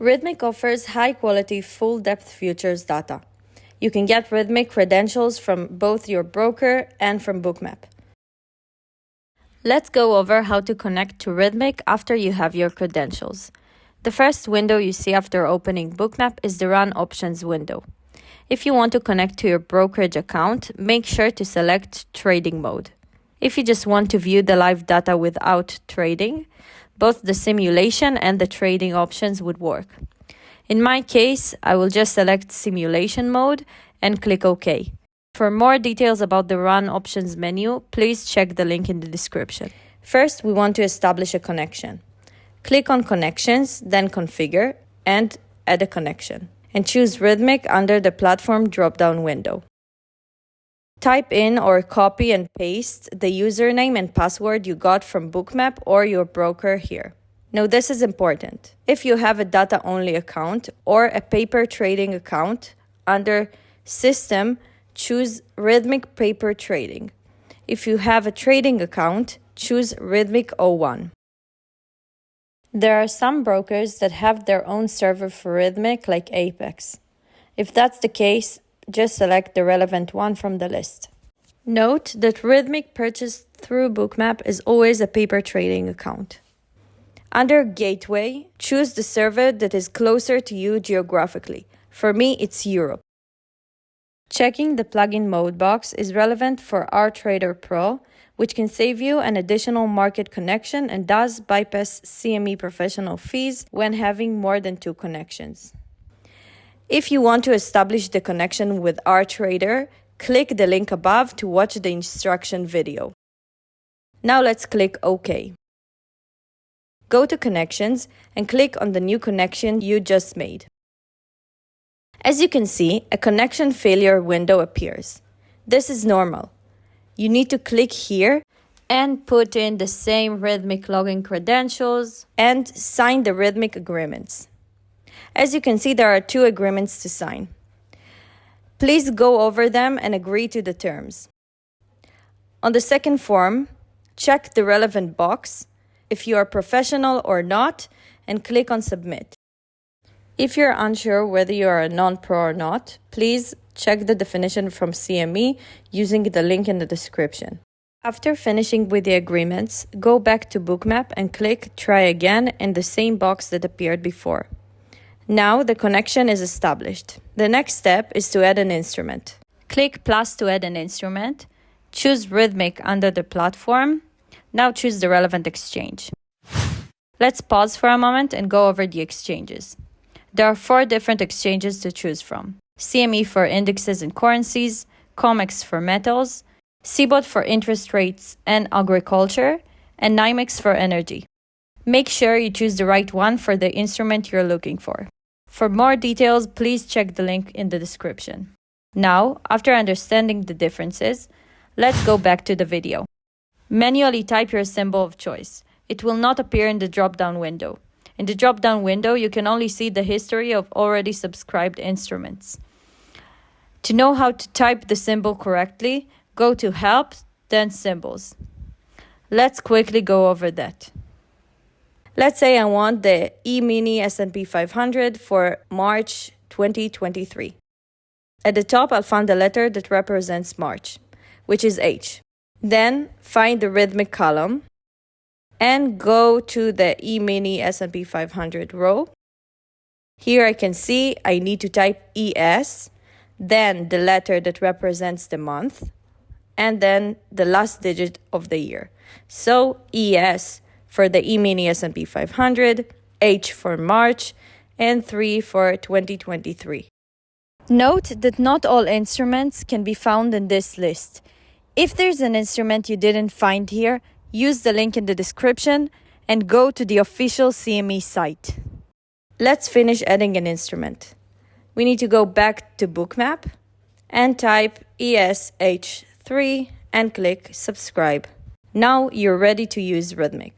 Rithmic offers high quality, full depth futures data. You can get Rithmic credentials from both your broker and from Bookmap. Let's go over how to connect to Rithmic after you have your credentials. The first window you see after opening Bookmap is the Run Options window. If you want to connect to your brokerage account, make sure to select Trading Mode. If you just want to view the live data without trading, both the simulation and the trading options would work. In my case, I will just select Simulation Mode and click OK. For more details about the Run Options menu, please check the link in the description. First, we want to establish a connection. Click on Connections, then Configure, and Add a connection, and choose Rithmic under the Platform drop-down window. Type in or copy and paste the username and password you got from Bookmap or your broker here. Now, this is important. If you have a data only account or a paper trading account, under System, choose Rithmic Paper Trading. If you have a trading account, choose Rithmic O1. There are some brokers that have their own server for Rithmic, like Apex. If that's the case, just select the relevant one from the list. Note that Rithmic purchased through Bookmap is always a paper trading account. Under Gateway, choose the server that is closer to you geographically. For me, it's Europe. Checking the plugin mode box is relevant for RTrader Pro, which can save you an additional market connection and does bypass CME professional fees when having more than two connections. If you want to establish the connection with RTrader, click the link above to watch the instruction video. Now let's click OK. Go to Connections and click on the new connection you just made. As you can see, a connection failure window appears. This is normal. You need to click here and put in the same Rithmic login credentials and sign the Rithmic agreements. As you can see, there are two agreements to sign. Please go over them and agree to the terms. On the second form, check the relevant box if you are professional or not and click on Submit. If you're unsure whether you are a non-pro or not, please check the definition from CME using the link in the description. After finishing with the agreements, go back to Bookmap and click Try Again in the same box that appeared before. Now the connection is established. The next step is to add an instrument. Click plus to add an instrument. Choose Rithmic under the platform. Now choose the relevant exchange. Let's pause for a moment and go over the exchanges. There are four different exchanges to choose from. CME for indexes and currencies, COMEX for metals, CBOT for interest rates and agriculture, and NYMEX for energy. Make sure you choose the right one for the instrument you're looking for. For more details, please check the link in the description. Now, after understanding the differences, let's go back to the video. Manually type your symbol of choice. It will not appear in the drop-down window. In the drop-down window, you can only see the history of already subscribed instruments. To know how to type the symbol correctly, go to Help, then Symbols. Let's quickly go over that. Let's say I want the E-mini S&P 500 for March 2023. At the top, I'll find the letter that represents March, which is H. Then find the Rithmic column and go to the E-mini S&P 500 row. Here I can see I need to type ES, then the letter that represents the month, and then the last digit of the year. So ES for the E-mini S&P 500, H for March, and 3 for 2023. Note that not all instruments can be found in this list. If there's an instrument you didn't find here, use the link in the description and go to the official CME site. Let's finish adding an instrument. We need to go back to Bookmap and type ESH3 and click subscribe. Now you're ready to use Rithmic.